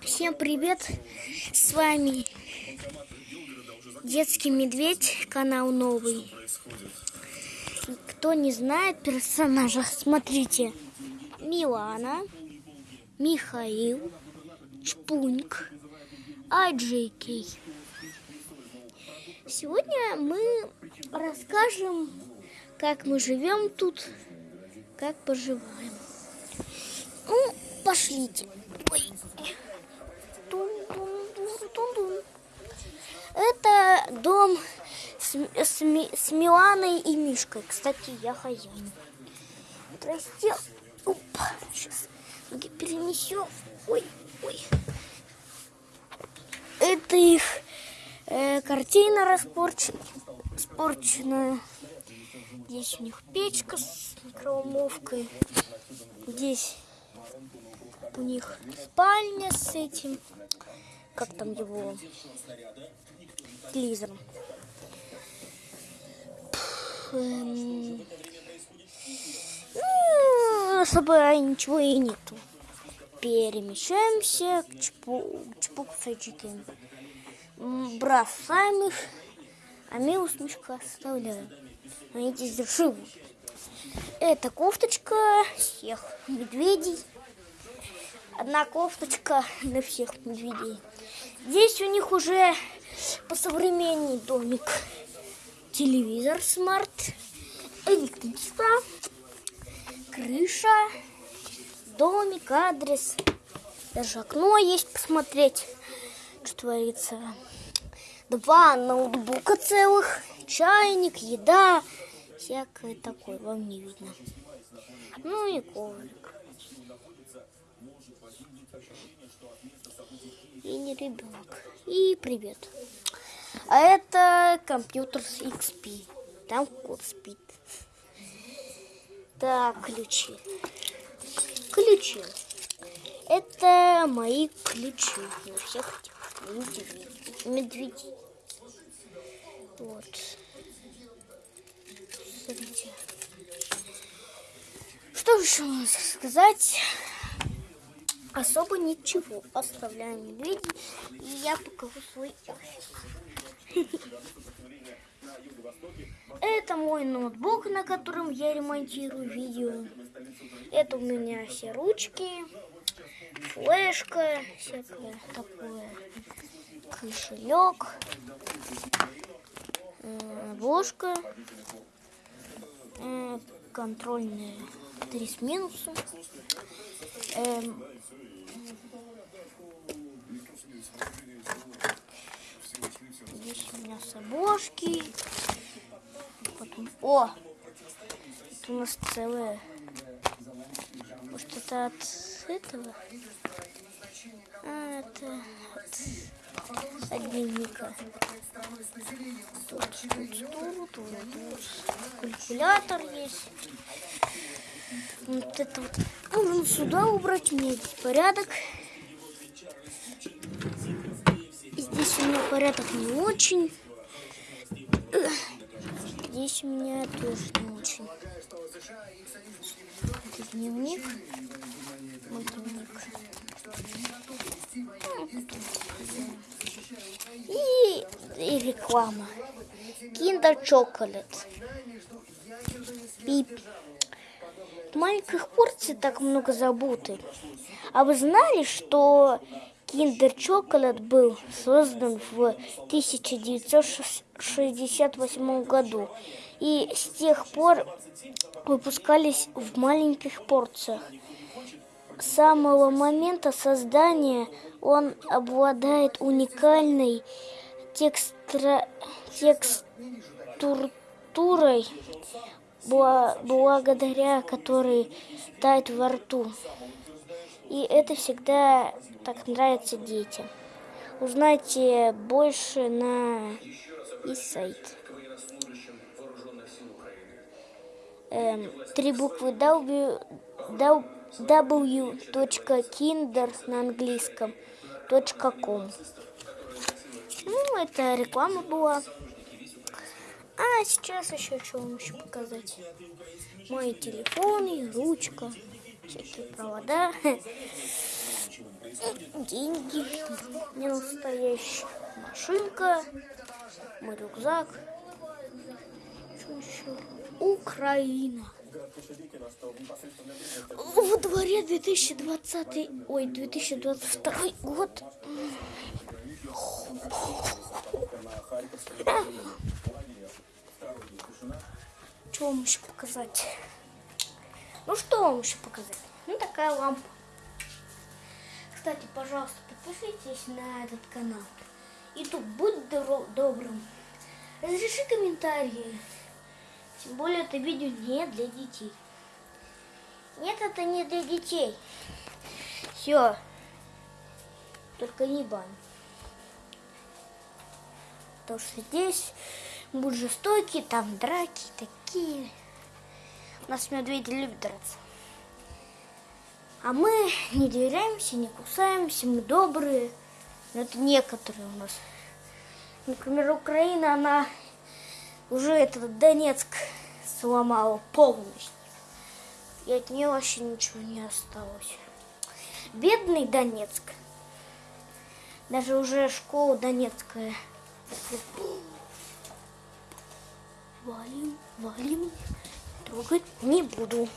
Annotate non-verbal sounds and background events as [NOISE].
Всем привет! С вами Детский Медведь, канал новый. Кто не знает персонажа, смотрите. Милана, Михаил, Чпуньк, Аджейкей. Сегодня мы расскажем, как мы живем тут, как поживаем. Ну, пошлите. Ой. Это дом с, с, с Миланой и Мишкой. Кстати, я хозяин. Прости. Опа, сейчас перенесем. Ой, ой. Это их э, картина распорченная. Здесь у них печка с микроволновкой. Здесь у них спальня с этим, как там его, телевизором. Эм, ну, особо ничего и нету. Перемещаемся к чпу, чпуксайчикам. Бросаем их, а мы усмешка оставляем. Они здесь живут. Это кофточка всех медведей. Одна кофточка для всех медведей. Здесь у них уже посовременней домик. Телевизор смарт, электричество, крыша, домик, адрес. Даже окно есть посмотреть, что творится. Два ноутбука целых, чайник, еда, всякое такое, вам не видно. Ну и коврик. И не ребенок. И привет. А это компьютер с XP. Там кот спит. Так, ключи. Ключи. Это мои ключи на всех этих медведей. Вот. Смотрите. Что еще можно сказать? Особо ничего. Оставляем медведей. И я покажу свой. [LAUGHS] Это мой ноутбук, на котором я ремонтирую видео. Это у меня все ручки, флешка, всякое такое, кошелек, обложка, э, контрольная 3 с минусом. Эм, здесь у меня с обложки. Потом, о, это у нас целое. Может это от этого? А, это от, от дневника. Тут, тут, тут, тут, тут калькулятор есть. Вот это вот. Нужно сюда убрать, у здесь порядок. Здесь у меня порядок не очень. Здесь у меня тоже не очень. Это дневник. Мой дневник. И, и реклама. Kinder Chocolate. Пип. Маленьких порций так много заботы. А вы знали, что Kinder Chocolate был создан в 1968 году и с тех пор выпускались в маленьких порциях. С самого момента создания он обладает уникальной текстра... текстурой, благодаря которой тает во рту. И это всегда так нравится детям. Узнайте больше на и сайт. Эм, три буквы W, w.kinder на английском .com. Ну, это реклама была. А сейчас еще что вам еще показать? Мой телефон и ручка, всякие провода. [LAUGHS] деньги, не настоящая машинка, мой рюкзак. Что еще? Украина. Во дворе 2020, ой, 2022 год. Что вам еще показать? Ну что вам еще показать? Ну такая лампа. Кстати, пожалуйста, подпишитесь на этот канал. Ютуб, будь добро- добрым. Разреши комментарии. Тем более это видео не для детей. Нет, это не для детей. Все. Только не бань. Потому что здесь будут жестокие, там драки такие. У нас медведи любят драться. А мы не доверяемся, не кусаемся, мы добрые. Но это некоторые у нас. Например, Украина, она уже этот Донецк сломала полностью. И от нее вообще ничего не осталось. Бедный Донецк. Даже уже школа донецкая. Валим, валим. Трогать не буду.